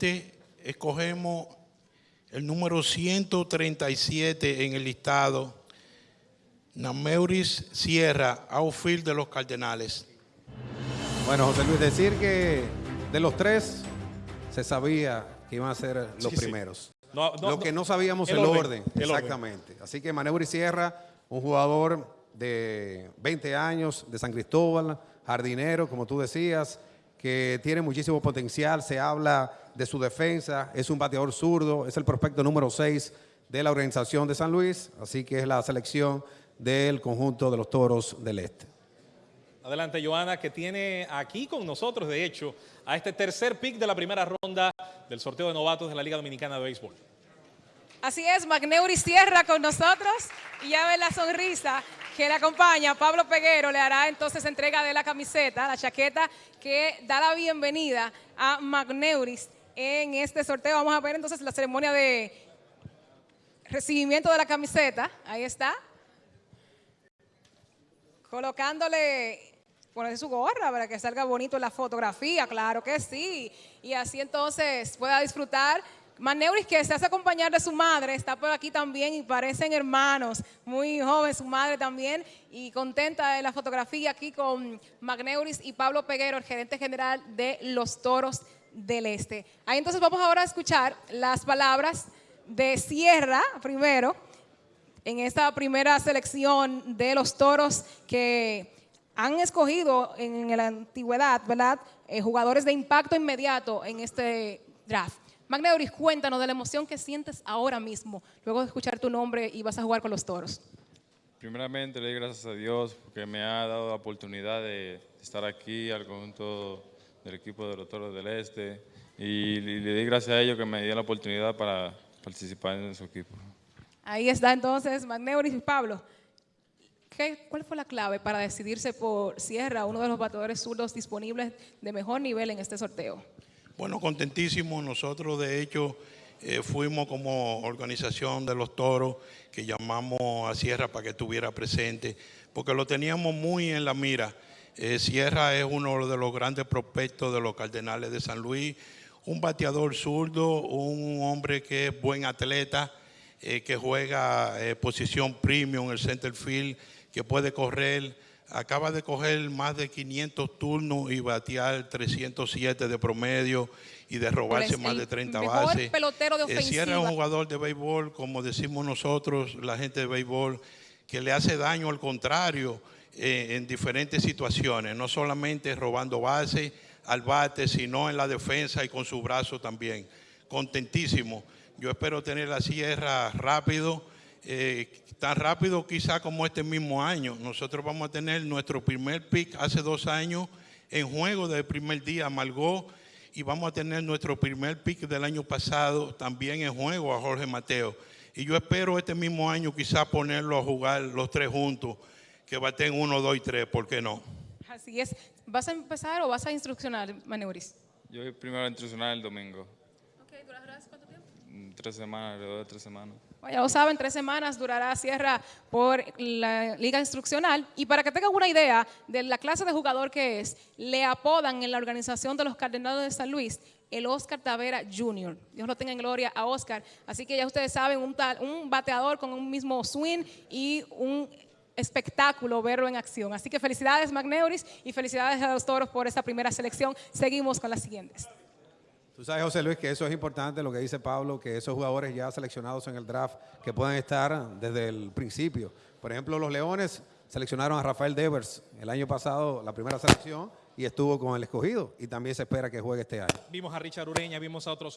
este escogemos el número 137 en el listado, Nameuris Sierra, outfield de los Cardenales. Bueno, José Luis, decir que de los tres se sabía que iban a ser los Sí, sí. primeros. No, no, Lo que no sabíamos el el, orden, orden. el orden. Exactamente. Así que Maneuri Sierra, un jugador de 20 años de San Cristóbal, jardinero, como tú decías, que tiene muchísimo potencial. Se habla de su defensa, es un bateador zurdo, es el prospecto número 6 de la organización de San Luis, así que es la selección del conjunto de los Toros del Este. Adelante, Joana, que tiene aquí con nosotros, de hecho, a este tercer pick de la primera ronda del sorteo de novatos de la Liga Dominicana de Béisbol. Así es, Magneuri Sierra con nosotros y ya ve la sonrisa que le acompaña. Pablo Peguero le hará entonces entrega de la camiseta, la chaqueta que da la bienvenida a Magneuris en este sorteo. Vamos a ver entonces la ceremonia de recibimiento de la camiseta. Ahí está. Colocándole, ponerse su gorra para que salga bonito la fotografía, claro que sí. Y así entonces pueda disfrutar. Maneuris que se hace acompañar de su madre, está por aquí también y parecen hermanos, muy joven su madre también y contenta de la fotografía aquí con Magneuris y Pablo Peguero, el gerente general de los Toros del Este. Ahí entonces vamos ahora a escuchar las palabras de Sierra primero, en esta primera selección de los toros que han escogido en la antigüedad, ¿verdad? Eh, jugadores de impacto inmediato en este draft. Magneuris, cuéntanos de la emoción que sientes ahora mismo, luego de escuchar tu nombre y vas a jugar con los toros. Primeramente le doy gracias a Dios porque me ha dado la oportunidad de estar aquí al conjunto del equipo de los Toros del Este y le doy gracias a ellos que me dio la oportunidad para participar en su equipo. Ahí está entonces Magneuris y Pablo. ¿Qué- ¿Cuál fue la clave para decidirse por Sierra, uno de los bateadores zurdos disponibles de mejor nivel en este sorteo? Bueno, contentísimo. Nosotros, de hecho, eh, fuimos como organización de los toros que llamamos a Sierra para que estuviera presente, porque lo teníamos muy en la mira. Eh, Sierra es uno de los grandes prospectos de los Cardenales de San Luis, un bateador zurdo, un hombre que es buen atleta, eh, que juega posición premium en el center field, que puede correr. Acaba de coger más de 500 turnos y batear 307 de promedio y de robarse el más de 30 mejor bases. pelotero de Eh, es un ofensiva. jugador de béisbol, como decimos nosotros, la gente de béisbol, que le hace daño al contrario eh, en diferentes situaciones, no solamente robando bases al bate, sino en la defensa y con su brazo también. Contentísimo. Yo espero tener la sierra rápido, eh, tan rápido quizá como este mismo año. Nosotros vamos a tener nuestro primer pick hace dos años en juego del primer día, Malgó, y vamos a tener nuestro primer pick del año pasado también en juego a Jorge Mateo. Y yo espero este mismo año quizá ponerlo a jugar los tres juntos, que baten uno, dos y tres, ¿por qué no? Así es. ¿Vas a empezar o vas a instruccionar, Maneuris? Yo voy primero a instruccionar el domingo, Ok, ¿durarás cuánto tiempo? mm, tres semanas, alrededor de tres semanas. Ya lo saben, tres semanas durará Sierra por la liga instruccional. Y para que tengan una idea de la clase de jugador que es, le apodan en la organización de los Cardenales de San Luis el Oscar Tavera Jr. Dios lo tenga en gloria a Oscar. Así que ya ustedes saben, un, tal- un bateador con un mismo swing y un espectáculo verlo en acción. Así que felicidades Magneuris y felicidades a los toros por esta primera selección. Seguimos con las siguientes. Tú sabes, José Luis, que eso es importante, lo que dice Pablo, que esos jugadores ya seleccionados en el draft, que pueden estar desde el principio. Por ejemplo, los Leones seleccionaron a Rafael Devers el año pasado, la primera selección, y estuvo con el escogido, y también se espera que juegue este año. Vimos a Richard Ureña, vimos a otros